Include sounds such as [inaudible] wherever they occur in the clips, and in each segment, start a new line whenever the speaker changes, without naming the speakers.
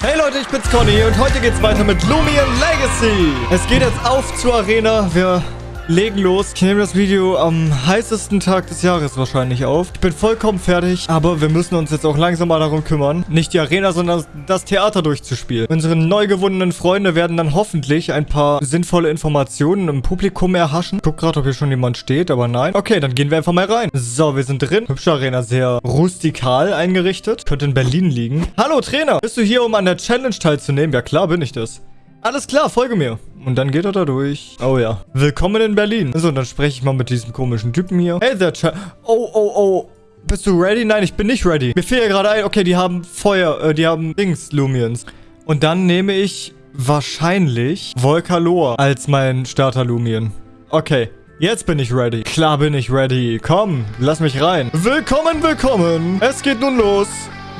Hey Leute, ich bin's Conny und heute geht's weiter mit Lumion Legacy. Es geht jetzt auf zur Arena. Wir legen los. Ich nehme das Video am heißesten Tag des Jahres wahrscheinlich auf. Ich bin vollkommen fertig, aber wir müssen uns jetzt auch langsam mal darum kümmern, nicht die Arena, sondern das Theater durchzuspielen. Unsere neu gewonnenen Freunde werden dann hoffentlich ein paar sinnvolle Informationen im Publikum erhaschen. Guck gerade, ob hier schon jemand steht, aber nein. Okay, dann gehen wir einfach mal rein. So, wir sind drin. Hübsche Arena, sehr rustikal eingerichtet. Könnte in Berlin liegen. Hallo Trainer, bist du hier, um an der Challenge teilzunehmen? Ja klar, bin ich das. Alles klar, folge mir. Und dann geht er da durch. Oh ja. Willkommen in Berlin. So, dann spreche ich mal mit diesem komischen Typen hier. Hey there, Ch Oh, oh, oh. Bist du ready? Nein, ich bin nicht ready. Mir fehlt ja gerade ein. Okay, die haben Feuer. Äh, die haben Dings, Lumions. Und dann nehme ich wahrscheinlich Volcaloa als mein Starter-Lumion. Okay. Jetzt bin ich ready. Klar bin ich ready. Komm, lass mich rein. Willkommen, willkommen. Es geht nun los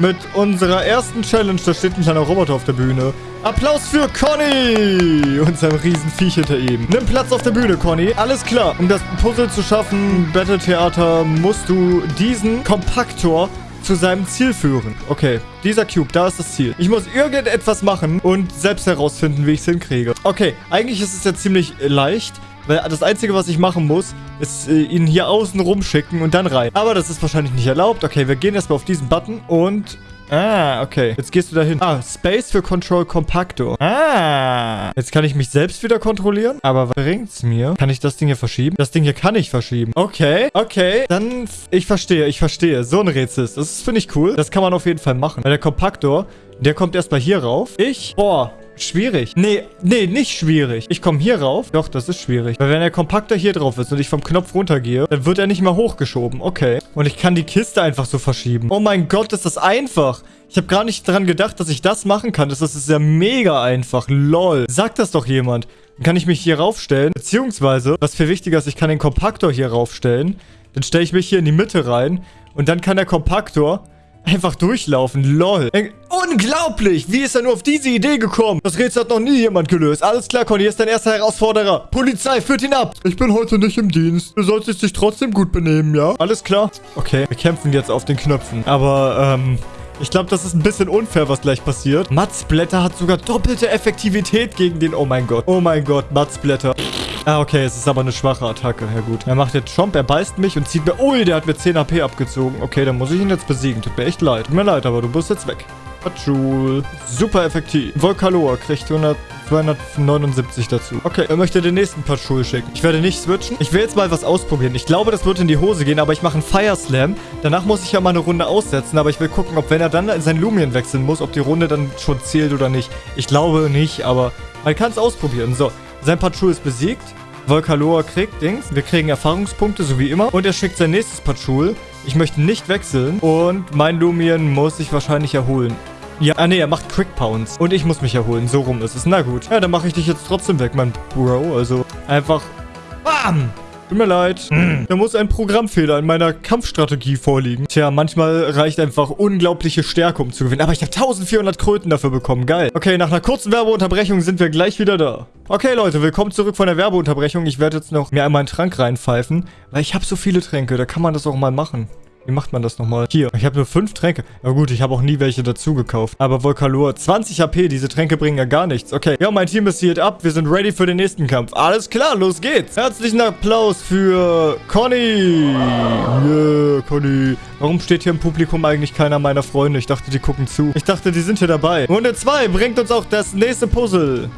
mit unserer ersten Challenge. Da steht ein kleiner Roboter auf der Bühne. Applaus für Conny und seinem riesen Viech hinter ihm. Nimm Platz auf der Bühne, Conny. Alles klar. Um das Puzzle zu schaffen, Battle Theater, musst du diesen Kompaktor zu seinem Ziel führen. Okay, dieser Cube, da ist das Ziel. Ich muss irgendetwas machen und selbst herausfinden, wie ich es hinkriege. Okay, eigentlich ist es ja ziemlich leicht. Weil das Einzige, was ich machen muss, ist äh, ihn hier außen rumschicken und dann rein. Aber das ist wahrscheinlich nicht erlaubt. Okay, wir gehen erstmal auf diesen Button und Ah, okay. Jetzt gehst du dahin. Ah, Space für Control Compactor. Ah. Jetzt kann ich mich selbst wieder kontrollieren. Aber was bringt's mir? Kann ich das Ding hier verschieben? Das Ding hier kann ich verschieben. Okay, okay. Dann, ich verstehe, ich verstehe. So ein Rätsel ist das. finde ich cool. Das kann man auf jeden Fall machen. Weil der Kompaktor, der kommt erstmal hier rauf. Ich, boah, Schwierig. Nee, nee, nicht schwierig. Ich komme hier rauf. Doch, das ist schwierig. Weil wenn der Kompakter hier drauf ist und ich vom Knopf runtergehe, dann wird er nicht mehr hochgeschoben. Okay. Und ich kann die Kiste einfach so verschieben. Oh mein Gott, ist das einfach. Ich habe gar nicht daran gedacht, dass ich das machen kann. Das ist ja mega einfach. Lol. Sagt das doch jemand. Dann kann ich mich hier raufstellen. Beziehungsweise, was viel wichtiger ist, ich kann den Kompaktor hier raufstellen. Dann stelle ich mich hier in die Mitte rein. Und dann kann der Kompaktor Einfach durchlaufen, lol. Unglaublich! Wie ist er nur auf diese Idee gekommen? Das Rätsel hat noch nie jemand gelöst. Alles klar, Conny, hier ist dein erster Herausforderer. Polizei, führt ihn ab. Ich bin heute nicht im Dienst. Du solltest dich trotzdem gut benehmen, ja? Alles klar? Okay, wir kämpfen jetzt auf den Knöpfen. Aber, ähm... Ich glaube, das ist ein bisschen unfair, was gleich passiert. Matzblätter hat sogar doppelte Effektivität gegen den... Oh mein Gott. Oh mein Gott, Matzblätter. Ah, okay, es ist aber eine schwache Attacke. Ja gut. Er macht jetzt Chomp, er beißt mich und zieht mir... Ui, der hat mir 10 AP abgezogen. Okay, dann muss ich ihn jetzt besiegen. Tut mir echt leid. Tut mir leid, aber du bist jetzt weg. Patschul. Super effektiv. Volkaloa kriegt 100, 279 dazu. Okay, er möchte den nächsten Patschul schicken. Ich werde nicht switchen. Ich will jetzt mal was ausprobieren. Ich glaube, das wird in die Hose gehen, aber ich mache einen Fire Slam. Danach muss ich ja mal eine Runde aussetzen, aber ich will gucken, ob wenn er dann sein Lumien wechseln muss, ob die Runde dann schon zählt oder nicht. Ich glaube nicht, aber man kann es ausprobieren. So, sein Patschul ist besiegt. Volkaloa kriegt Dings. Wir kriegen Erfahrungspunkte, so wie immer. Und er schickt sein nächstes Patschul. Ich möchte nicht wechseln. Und mein Lumion muss sich wahrscheinlich erholen. Ja, ah nee, er macht Quick Pounce. Und ich muss mich erholen. So rum ist es. Na gut. Ja, dann mache ich dich jetzt trotzdem weg, mein Bro. Also einfach... Bam! Tut mir leid. Hm. Da muss ein Programmfehler in meiner Kampfstrategie vorliegen. Tja, manchmal reicht einfach unglaubliche Stärke, um zu gewinnen. Aber ich habe 1400 Kröten dafür bekommen. Geil. Okay, nach einer kurzen Werbeunterbrechung sind wir gleich wieder da. Okay, Leute, willkommen zurück von der Werbeunterbrechung. Ich werde jetzt noch mir einmal einen Trank reinpfeifen, weil ich habe so viele Tränke. Da kann man das auch mal machen. Wie macht man das nochmal? Hier, ich habe nur fünf Tränke. Na gut, ich habe auch nie welche dazu gekauft. Aber Volkalor, 20 HP, diese Tränke bringen ja gar nichts. Okay, ja, mein Team ist hier ab. Wir sind ready für den nächsten Kampf. Alles klar, los geht's. Herzlichen Applaus für Conny. Yeah, Conny. Warum steht hier im Publikum eigentlich keiner meiner Freunde? Ich dachte, die gucken zu. Ich dachte, die sind hier dabei. Runde 2 bringt uns auch das nächste Puzzle.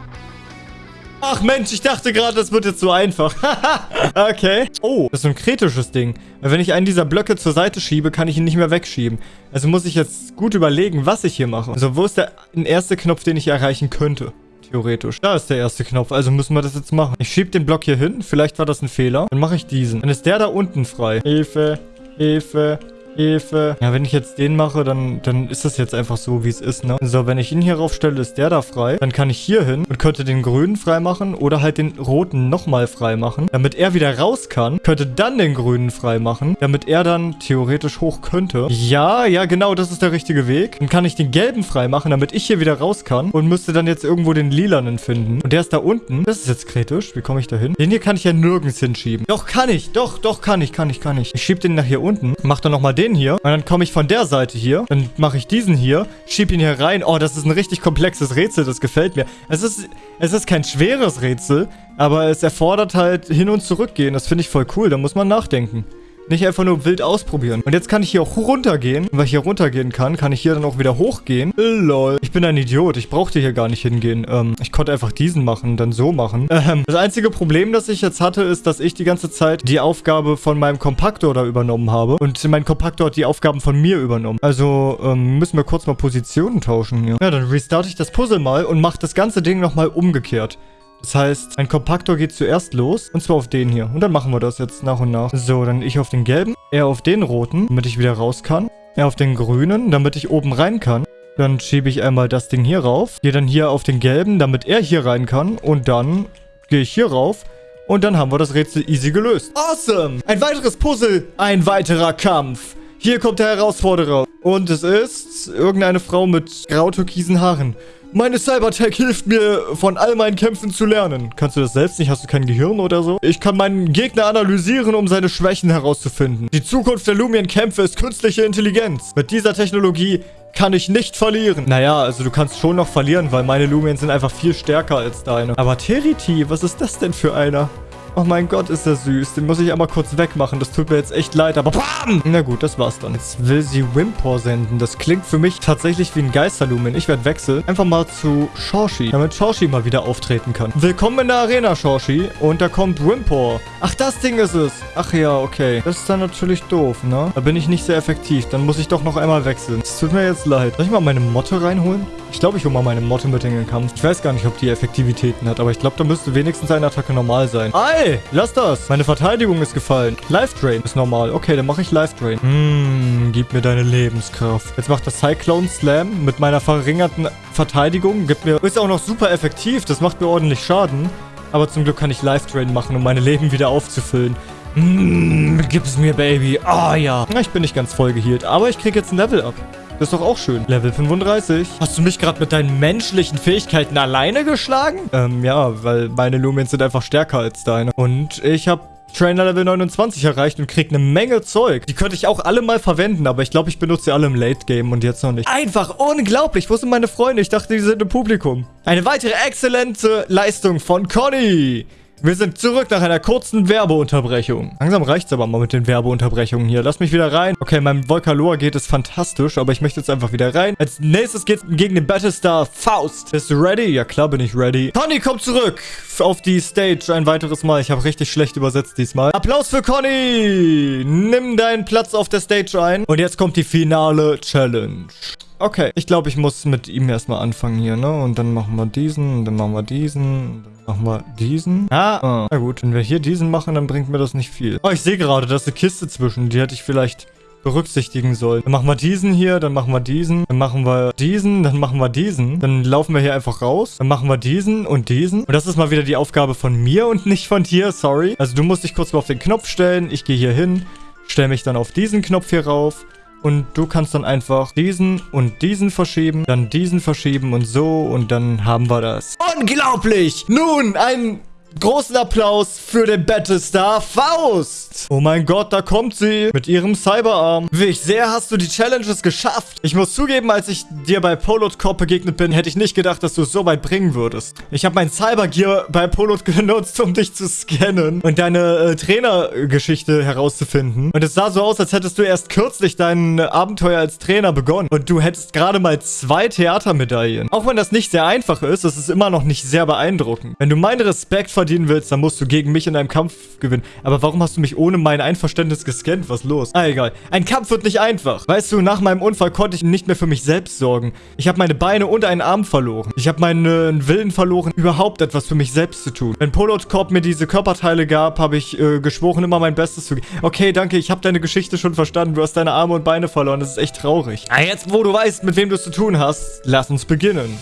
Ach Mensch, ich dachte gerade, das wird jetzt so einfach. [laughs] okay. Oh, das ist ein kritisches Ding. Wenn ich einen dieser Blöcke zur Seite schiebe, kann ich ihn nicht mehr wegschieben. Also muss ich jetzt gut überlegen, was ich hier mache. Also wo ist der erste Knopf, den ich erreichen könnte? Theoretisch. Da ist der erste Knopf, also müssen wir das jetzt machen. Ich schiebe den Block hier hin. Vielleicht war das ein Fehler. Dann mache ich diesen. Dann ist der da unten frei. Hilfe, Hilfe, Hilfe. Ja, wenn ich jetzt den mache, dann, dann ist das jetzt einfach so, wie es ist, ne? So, wenn ich ihn hier raufstelle, ist der da frei. Dann kann ich hier hin und könnte den grünen freimachen oder halt den roten nochmal freimachen, damit er wieder raus kann. Könnte dann den grünen freimachen, damit er dann theoretisch hoch könnte. Ja, ja, genau, das ist der richtige Weg. Dann kann ich den gelben freimachen, damit ich hier wieder raus kann und müsste dann jetzt irgendwo den lilanen finden. Und der ist da unten. Das ist jetzt kritisch. Wie komme ich da hin? Den hier kann ich ja nirgends hinschieben. Doch, kann ich. Doch, doch, kann ich, kann ich, kann ich. Ich schiebe den nach hier unten. Mach dann nochmal den den hier. Und dann komme ich von der Seite hier. Dann mache ich diesen hier. Schieb ihn hier rein. Oh, das ist ein richtig komplexes Rätsel. Das gefällt mir. Es ist, es ist kein schweres Rätsel. Aber es erfordert halt hin und zurück gehen. Das finde ich voll cool. Da muss man nachdenken. Nicht einfach nur wild ausprobieren. Und jetzt kann ich hier auch runtergehen. Und weil ich hier runtergehen kann, kann ich hier dann auch wieder hochgehen. Lol. Ich bin ein Idiot. Ich brauchte hier gar nicht hingehen. Ähm, ich konnte einfach diesen machen, dann so machen. Ähm, das einzige Problem, das ich jetzt hatte, ist, dass ich die ganze Zeit die Aufgabe von meinem Kompaktor da übernommen habe. Und mein Kompaktor hat die Aufgaben von mir übernommen. Also ähm, müssen wir kurz mal Positionen tauschen hier. Ja, dann restarte ich das Puzzle mal und mache das ganze Ding nochmal umgekehrt. Das heißt, ein Kompaktor geht zuerst los. Und zwar auf den hier. Und dann machen wir das jetzt nach und nach. So, dann ich auf den gelben. Er auf den roten, damit ich wieder raus kann. Er auf den grünen, damit ich oben rein kann. Dann schiebe ich einmal das Ding hier rauf. Gehe dann hier auf den gelben, damit er hier rein kann. Und dann gehe ich hier rauf. Und dann haben wir das Rätsel easy gelöst. Awesome! Ein weiteres Puzzle. Ein weiterer Kampf. Hier kommt der Herausforderer. Und es ist irgendeine Frau mit grau-türkisen Haaren. Meine Cybertech hilft mir, von all meinen Kämpfen zu lernen. Kannst du das selbst nicht? Hast du kein Gehirn oder so? Ich kann meinen Gegner analysieren, um seine Schwächen herauszufinden. Die Zukunft der Lumien-Kämpfe ist künstliche Intelligenz. Mit dieser Technologie kann ich nicht verlieren. Naja, also du kannst schon noch verlieren, weil meine Lumien sind einfach viel stärker als deine. Aber Teriti, was ist das denn für einer? Oh mein Gott, ist der süß. Den muss ich einmal kurz wegmachen. Das tut mir jetzt echt leid, aber BAM! Na gut, das war's dann. Jetzt will sie Wimpor senden. Das klingt für mich tatsächlich wie ein Geisterlumen. Ich werde wechseln. Einfach mal zu Shorshi, damit Shorshi mal wieder auftreten kann. Willkommen in der Arena, Shorshi. Und da kommt Wimpor. Ach, das Ding ist es. Ach ja, okay. Das ist dann natürlich doof, ne? Da bin ich nicht sehr effektiv. Dann muss ich doch noch einmal wechseln. Es tut mir jetzt leid. Soll ich mal meine Motte reinholen? Ich glaube, ich hole mal meine Motte mit in den Kampf. Ich weiß gar nicht, ob die Effektivitäten hat, aber ich glaube, da müsste wenigstens eine Attacke normal sein. Ei, lass das. Meine Verteidigung ist gefallen. Life Drain ist normal. Okay, dann mache ich Life Drain. Hm, gib mir deine Lebenskraft. Jetzt macht das Cyclone Slam mit meiner verringerten Verteidigung. Gibt mir, ist auch noch super effektiv. Das macht mir ordentlich Schaden. Aber zum Glück kann ich Life Drain machen, um meine Leben wieder aufzufüllen. Mmh, gib es mir, Baby. Ah, oh, ja. Ich bin nicht ganz voll geheilt, aber ich kriege jetzt ein Level up. Das ist doch auch schön. Level 35. Hast du mich gerade mit deinen menschlichen Fähigkeiten alleine geschlagen? Ähm, ja, weil meine Lumens sind einfach stärker als deine. Und ich habe Trainer Level 29 erreicht und krieg eine Menge Zeug. Die könnte ich auch alle mal verwenden, aber ich glaube, ich benutze sie alle im Late Game und jetzt noch nicht. Einfach unglaublich. Wo sind meine Freunde? Ich dachte, die sind im Publikum. Eine weitere exzellente Leistung von Conny. Wir sind zurück nach einer kurzen Werbeunterbrechung. Langsam reicht es aber mal mit den Werbeunterbrechungen hier. Lass mich wieder rein. Okay, meinem Volcaloa geht es fantastisch, aber ich möchte jetzt einfach wieder rein. Als nächstes geht es gegen den Battlestar Faust. Bist du ready? Ja klar bin ich ready. Conny kommt zurück auf die Stage ein weiteres Mal. Ich habe richtig schlecht übersetzt diesmal. Applaus für Conny! Nimm deinen Platz auf der Stage ein. Und jetzt kommt die finale Challenge. Okay, ich glaube, ich muss mit ihm erstmal anfangen hier, ne? Und dann machen wir diesen, und dann machen wir diesen, dann machen wir diesen. Ah, ah, na gut. Wenn wir hier diesen machen, dann bringt mir das nicht viel. Oh, ich sehe gerade, da ist eine Kiste zwischen. Die hätte ich vielleicht berücksichtigen sollen. Dann machen wir diesen hier, dann machen wir diesen, dann machen wir diesen, dann machen wir diesen. Dann laufen wir hier einfach raus. Dann machen wir diesen und diesen. Und das ist mal wieder die Aufgabe von mir und nicht von dir, sorry. Also du musst dich kurz mal auf den Knopf stellen. Ich gehe hier hin, stelle mich dann auf diesen Knopf hier rauf. Und du kannst dann einfach diesen und diesen verschieben, dann diesen verschieben und so und dann haben wir das. Unglaublich! Nun, ein Großen Applaus für den Battlestar Faust. Oh mein Gott, da kommt sie mit ihrem Cyberarm. Wie sehr hast du die Challenges geschafft. Ich muss zugeben, als ich dir bei Polot Corp begegnet bin, hätte ich nicht gedacht, dass du es so weit bringen würdest. Ich habe mein Cybergear bei Polot [laughs] genutzt, um dich zu scannen und deine äh, Trainergeschichte herauszufinden. Und es sah so aus, als hättest du erst kürzlich dein Abenteuer als Trainer begonnen. Und du hättest gerade mal zwei Theatermedaillen. Auch wenn das nicht sehr einfach ist, ist es immer noch nicht sehr beeindruckend. Wenn du meinen Respekt verdienen willst, dann musst du gegen mich in einem Kampf gewinnen. Aber warum hast du mich ohne mein Einverständnis gescannt? Was los? Ah, egal. Ein Kampf wird nicht einfach. Weißt du, nach meinem Unfall konnte ich nicht mehr für mich selbst sorgen. Ich habe meine Beine und einen Arm verloren. Ich habe meinen Willen verloren, überhaupt etwas für mich selbst zu tun. Wenn Polot Corp mir diese Körperteile gab, habe ich äh, geschworen, immer mein Bestes zu geben. Okay, danke, ich habe deine Geschichte schon verstanden. Du hast deine Arme und Beine verloren. Das ist echt traurig. Ah, jetzt, wo du weißt, mit wem du es zu tun hast, lass uns beginnen.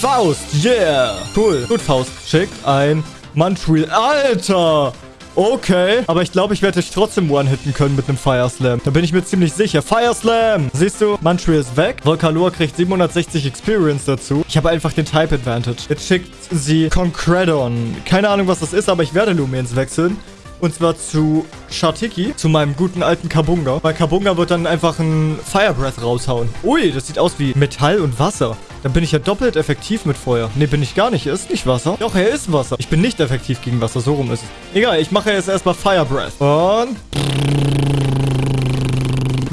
Faust, yeah. Cool. Gut, Faust. Schick ein Munchwheel. Alter! Okay, aber ich glaube, ich werde dich trotzdem one-hitten können mit einem Fire Slam. Da bin ich mir ziemlich sicher. Fire Slam! Siehst du, Munchwheel ist weg. Volcalor kriegt 760 Experience dazu. Ich habe einfach den Type Advantage. Jetzt schickt sie Concredon. Keine Ahnung, was das ist, aber ich werde Lumiens wechseln. Und zwar zu Shartiki, zu meinem guten alten Kabunga. Weil Kabunga wird dann einfach ein Fire Breath raushauen. Ui, das sieht aus wie Metall und Wasser. Dann bin ich ja doppelt effektiv mit Feuer. Ne, bin ich gar nicht. Er ist nicht Wasser. Doch, er ist Wasser. Ich bin nicht effektiv gegen Wasser. So rum ist es. Egal, ich mache jetzt erstmal Fire Breath. Und...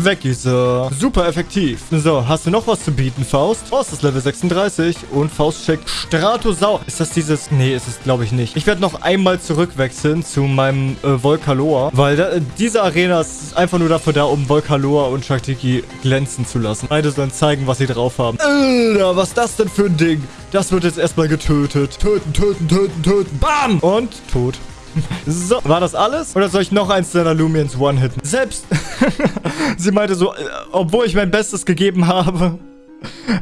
Weg ist er. Super effektiv. So, hast du noch was zu bieten, Faust? Faust ist Level 36 und Faust checkt Stratosau. Ist das dieses... Nee, ist es glaube ich nicht. Ich werde noch einmal zurückwechseln zu meinem äh, Volcaloa, weil da, diese Arena ist einfach nur dafür da, um Volcaloa und Shaktiki glänzen zu lassen. Beide sollen zeigen, was sie drauf haben. Alter, was ist das denn für ein Ding? Das wird jetzt erstmal getötet. Töten, töten, töten, töten. Bam! Und tot. [laughs] So, war das alles? Oder soll ich noch eins deiner Lumiens one-hitten? Selbst, [laughs] sie meinte so, äh, obwohl ich mein Bestes gegeben habe,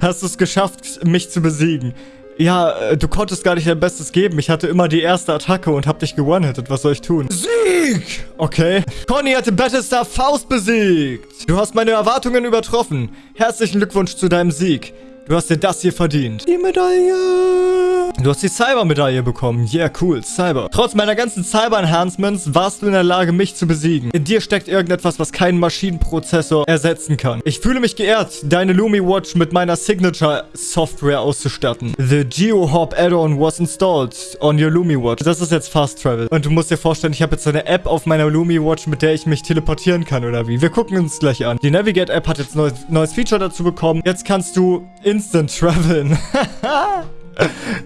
hast du es geschafft, mich zu besiegen. Ja, äh, du konntest gar nicht dein Bestes geben. Ich hatte immer die erste Attacke und hab dich gewonnen-hitted. Was soll ich tun? Sieg! Okay. Conny hat den Battlestar Faust besiegt. Du hast meine Erwartungen übertroffen. Herzlichen Glückwunsch zu deinem Sieg. Du hast dir das hier verdient. Die Medaille. Du hast die Cyber-Medaille bekommen. Yeah, cool. Cyber. Trotz meiner ganzen Cyber-Enhancements warst du in der Lage, mich zu besiegen. In dir steckt irgendetwas, was keinen Maschinenprozessor ersetzen kann. Ich fühle mich geehrt, deine Lumi Watch mit meiner Signature-Software auszustatten. The GeoHop Add-on was installed on your Lumi Watch. Das ist jetzt Fast Travel. Und du musst dir vorstellen, ich habe jetzt eine App auf meiner Lumi Watch, mit der ich mich teleportieren kann, oder wie? Wir gucken uns gleich an. Die Navigate-App hat jetzt neues, neues Feature dazu bekommen. Jetzt kannst du Instant [laughs] Traveln.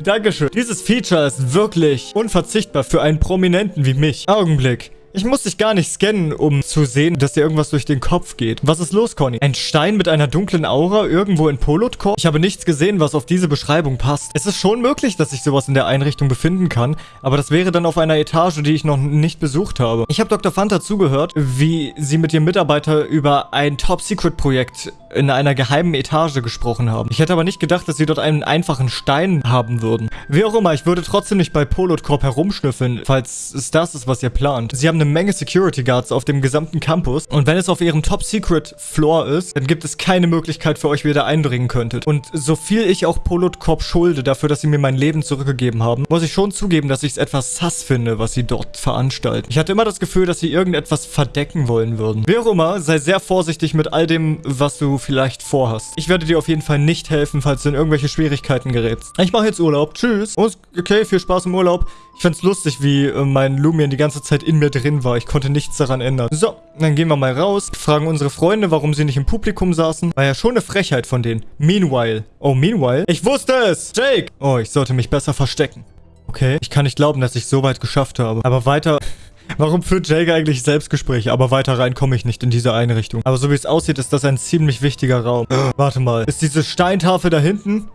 Dankeschön. Dieses Feature ist wirklich unverzichtbar für einen Prominenten wie mich. Augenblick. Ich muss dich gar nicht scannen, um zu sehen, dass dir irgendwas durch den Kopf geht. Was ist los, Conny? Ein Stein mit einer dunklen Aura irgendwo in Polotkorp? Ich habe nichts gesehen, was auf diese Beschreibung passt. Es ist schon möglich, dass sich sowas in der Einrichtung befinden kann, aber das wäre dann auf einer Etage, die ich noch nicht besucht habe. Ich habe Dr. Fanta zugehört, wie sie mit ihrem Mitarbeiter über ein Top-Secret-Projekt in einer geheimen Etage gesprochen haben. Ich hätte aber nicht gedacht, dass sie dort einen einfachen Stein haben würden. Wie auch immer, ich würde trotzdem nicht bei Polotcorp herumschnüffeln, falls es das ist, was ihr plant. Sie haben eine Menge Security Guards auf dem gesamten Campus und wenn es auf ihrem Top-Secret-Floor ist, dann gibt es keine Möglichkeit für euch, wie ihr da eindringen könntet. Und so viel ich auch Polotcorp schulde dafür, dass sie mir mein Leben zurückgegeben haben, muss ich schon zugeben, dass ich es etwas sass finde, was sie dort veranstalten. Ich hatte immer das Gefühl, dass sie irgendetwas verdecken wollen würden. Wie auch immer, sei sehr vorsichtig mit all dem, was du vielleicht vorhast. Ich werde dir auf jeden Fall nicht helfen, falls du in irgendwelche Schwierigkeiten gerätst. Ich mache jetzt Urlaub. Tschüss. Okay, viel Spaß im Urlaub. Ich find's lustig, wie äh, mein Lumion die ganze Zeit in mir drin war. Ich konnte nichts daran ändern. So, dann gehen wir mal raus. Fragen unsere Freunde, warum sie nicht im Publikum saßen. War ja schon eine Frechheit von denen. Meanwhile. Oh, meanwhile? Ich wusste es! Jake! Oh, ich sollte mich besser verstecken. Okay. Ich kann nicht glauben, dass ich so weit geschafft habe. Aber weiter... Warum führt Jake eigentlich Selbstgespräche? Aber weiter rein komme ich nicht in diese Einrichtung. Aber so wie es aussieht, ist das ein ziemlich wichtiger Raum. Warte mal. Ist diese Steintafel da hinten?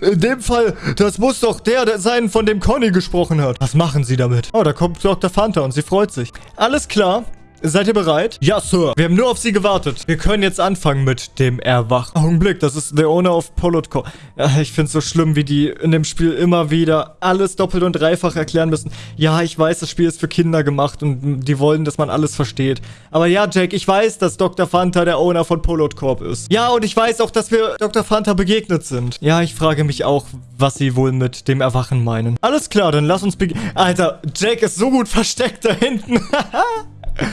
In dem Fall, das muss doch der sein, von dem Conny gesprochen hat. Was machen sie damit? Oh, da kommt Dr. Fanta und sie freut sich. Alles klar. Seid ihr bereit? Ja, Sir. Wir haben nur auf sie gewartet. Wir können jetzt anfangen mit dem Erwachen. Augenblick, das ist der Owner of Polotco. Ja, ich finde es so schlimm, wie die in dem Spiel immer wieder alles doppelt und dreifach erklären müssen. Ja, ich weiß, das Spiel ist für Kinder gemacht und die wollen, dass man alles versteht. Aber ja, Jack, ich weiß, dass Dr. Fanta der Owner von Polotcorp ist. Ja, und ich weiß auch, dass wir Dr. Fanta begegnet sind. Ja, ich frage mich auch, was sie wohl mit dem Erwachen meinen. Alles klar, dann lass uns beginnen. Alter, Jack ist so gut versteckt da hinten. [laughs]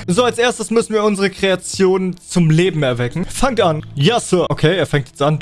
So, als erstes müssen wir unsere Kreation zum Leben erwecken. Fangt an. Ja, Sir. Okay, er fängt jetzt an.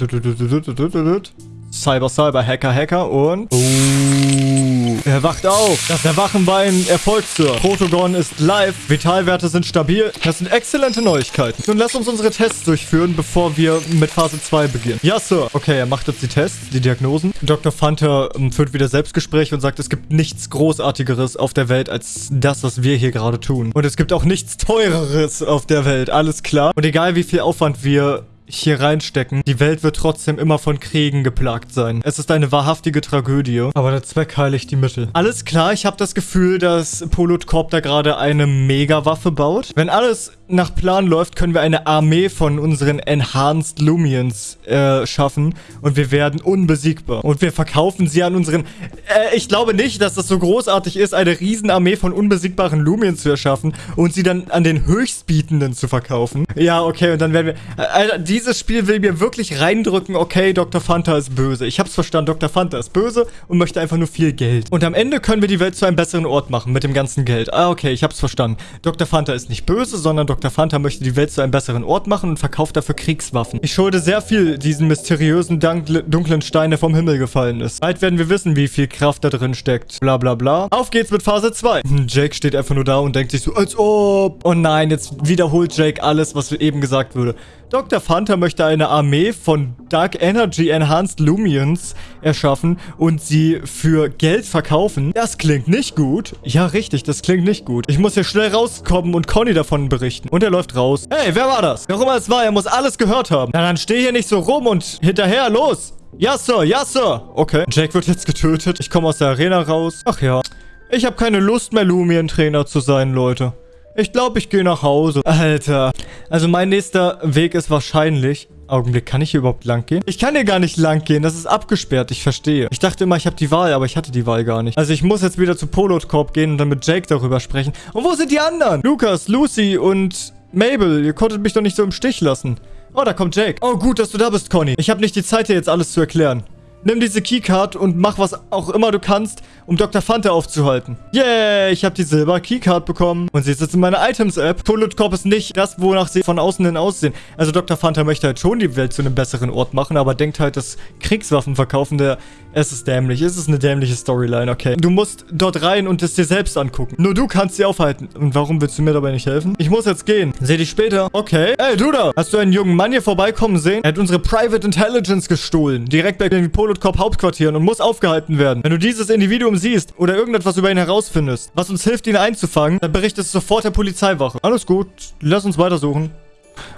Cyber, Cyber, Hacker, Hacker und... Oh, er wacht auf. Das Erwachen war ein Erfolg, Sir. Protogon ist live. Vitalwerte sind stabil. Das sind exzellente Neuigkeiten. Nun lass uns unsere Tests durchführen, bevor wir mit Phase 2 beginnen. Ja, Sir. Okay, er macht jetzt die Tests, die Diagnosen. Dr. Fanta ähm, führt wieder Selbstgespräche und sagt, es gibt nichts Großartigeres auf der Welt als das, was wir hier gerade tun. Und es gibt auch nichts Teureres auf der Welt. Alles klar. Und egal, wie viel Aufwand wir hier reinstecken. Die Welt wird trotzdem immer von Kriegen geplagt sein. Es ist eine wahrhaftige Tragödie. Aber der Zweck heiligt die Mittel. Alles klar, ich habe das Gefühl, dass Polot Corp da gerade eine Mega-Waffe baut. Wenn alles nach Plan läuft, können wir eine Armee von unseren Enhanced Lumions äh, schaffen und wir werden unbesiegbar. Und wir verkaufen sie an unseren... Äh, ich glaube nicht, dass das so großartig ist, eine Riesenarmee von unbesiegbaren Lumions zu erschaffen und sie dann an den Höchstbietenden zu verkaufen. Ja, okay, und dann werden wir... Äh, Alter, dieses Spiel will mir wirklich reindrücken, okay, Dr. Fanta ist böse. Ich hab's verstanden, Dr. Fanta ist böse und möchte einfach nur viel Geld. Und am Ende können wir die Welt zu einem besseren Ort machen mit dem ganzen Geld. Ah, okay, ich hab's verstanden. Dr. Fanta ist nicht böse, sondern Dr. Dr. Fanta möchte die Welt zu einem besseren Ort machen und verkauft dafür Kriegswaffen. Ich schulde sehr viel diesen mysteriösen, dunklen Stein, der vom Himmel gefallen ist. Bald werden wir wissen, wie viel Kraft da drin steckt. Bla bla bla. Auf geht's mit Phase 2. Hm, [laughs] Jake steht einfach nur da und denkt sich so, als ob... Oh nein, jetzt wiederholt Jake alles, was eben gesagt wurde. Dr. Fanta möchte eine Armee von Dark Energy Enhanced Lumions erschaffen und sie für Geld verkaufen. Das klingt nicht gut. Ja, richtig, das klingt nicht gut. Ich muss hier schnell rauskommen und Conny davon berichten. Und er läuft raus. Hey, wer war das? Wer auch es war, er muss alles gehört haben. Na, dann steh hier nicht so rum und hinterher, los! Ja, Sir, ja, Sir. Okay, Jake wird jetzt getötet. Ich komme aus der Arena raus. Ach ja. Ich habe keine Lust mehr, Lumien-Trainer zu sein, Leute. Ich glaube, ich gehe nach Hause. Alter. Also mein nächster Weg ist wahrscheinlich... Augenblick, kann ich hier überhaupt lang gehen? Ich kann hier gar nicht lang gehen, das ist abgesperrt, ich verstehe. Ich dachte immer, ich habe die Wahl, aber ich hatte die Wahl gar nicht. Also ich muss jetzt wieder zu Polot Corp gehen und dann mit Jake darüber sprechen. Und wo sind die anderen? Lukas, Lucy und Mabel, ihr konntet mich doch nicht so im Stich lassen. Oh, da kommt Jake. Oh, gut, dass du da bist, Conny. Ich habe nicht die Zeit, dir jetzt alles zu erklären. Nimm diese Keycard und mach was auch immer du kannst, um Dr. Fanta aufzuhalten. Yeah, ich habe die Silber Keycard bekommen. Und sie ist jetzt in meiner Items-App. Bullet Corp ist nicht das, wonach sie von außen hin aussehen. Also Dr. Fanta möchte halt schon die Welt zu einem besseren Ort machen, aber denkt halt, dass Kriegswaffen verkaufen, der... Es ist dämlich. Es ist eine dämliche Storyline, okay. Du musst dort rein und es dir selbst angucken. Nur du kannst sie aufhalten. Und warum willst du mir dabei nicht helfen? Ich muss jetzt gehen. Seh dich später. Okay. Ey, du da. Hast du einen jungen Mann hier vorbeikommen sehen? Er hat unsere Private Intelligence gestohlen. Direkt bei den Corp Hauptquartieren und muss aufgehalten werden. Wenn du dieses Individuum siehst oder irgendetwas über ihn herausfindest, was uns hilft, ihn einzufangen, dann berichtest du sofort der Polizeiwache. Alles gut, lass uns weitersuchen.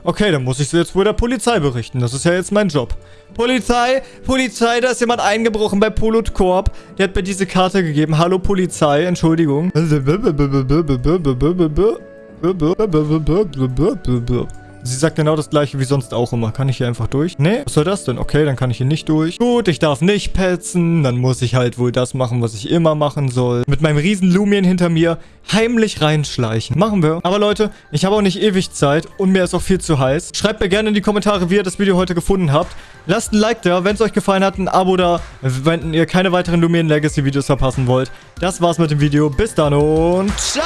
Okay, dann muss ich jetzt wohl der Polizei berichten. Das ist ja jetzt mein Job. Polizei, Polizei, da ist jemand eingebrochen bei Polot Corp. Der hat mir diese Karte gegeben. Hallo Polizei, Entschuldigung. Sie sagt genau das gleiche wie sonst auch immer. Kann ich hier einfach durch? Nee, was soll das denn? Okay, dann kann ich hier nicht durch. Gut, ich darf nicht petzen. Dann muss ich halt wohl das machen, was ich immer machen soll. Mit meinem riesen Lumien hinter mir heimlich reinschleichen. Machen wir. Aber Leute, ich habe auch nicht ewig Zeit und mir ist auch viel zu heiß. Schreibt mir gerne in die Kommentare, wie ihr das Video heute gefunden habt. Lasst ein Like da, wenn es euch gefallen hat, ein Abo da, wenn ihr keine weiteren Lumien Legacy Videos verpassen wollt. Das war's mit dem Video. Bis dann und ciao!